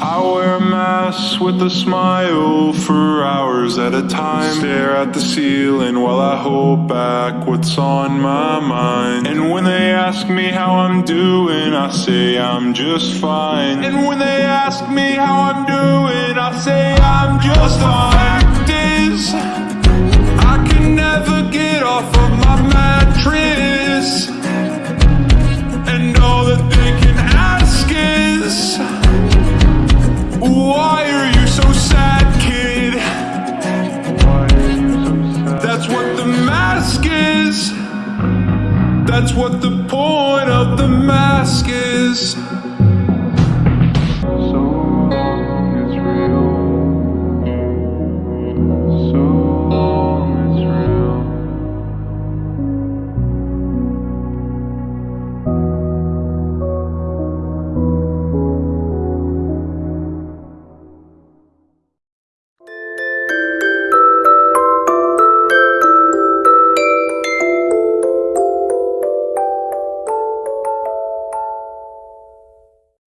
I wear a mask with a smile for hours at a time. Stare at the ceiling while I hold back what's on my mind. And when they ask me how I'm doing, I say I'm just fine. And when they ask me how I'm doing, I say I'm just fine. That's what the point of the mask is. So long